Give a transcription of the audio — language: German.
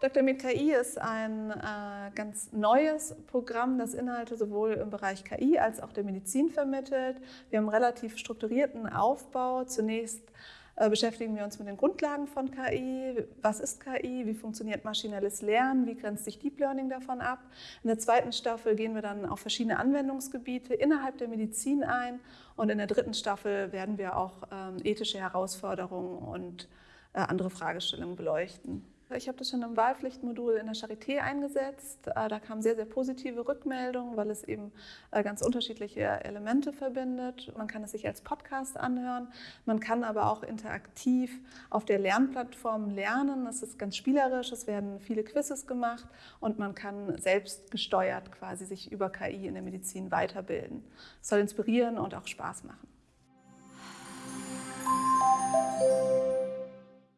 Dr. Med KI ist ein äh, ganz neues Programm, das Inhalte sowohl im Bereich KI als auch der Medizin vermittelt. Wir haben einen relativ strukturierten Aufbau. Zunächst äh, beschäftigen wir uns mit den Grundlagen von KI. Was ist KI? Wie funktioniert maschinelles Lernen? Wie grenzt sich Deep Learning davon ab? In der zweiten Staffel gehen wir dann auf verschiedene Anwendungsgebiete innerhalb der Medizin ein. Und in der dritten Staffel werden wir auch ähm, ethische Herausforderungen und andere Fragestellungen beleuchten. Ich habe das schon im Wahlpflichtmodul in der Charité eingesetzt. Äh, da kamen sehr, sehr positive Rückmeldungen, weil es eben äh, ganz unterschiedliche Elemente verbindet. Man kann es sich als Podcast anhören. Man kann aber auch interaktiv auf der Lernplattform lernen. Es ist ganz spielerisch. Es werden viele Quizzes gemacht und man kann selbst gesteuert quasi sich über KI in der Medizin weiterbilden. Es soll inspirieren und auch Spaß machen.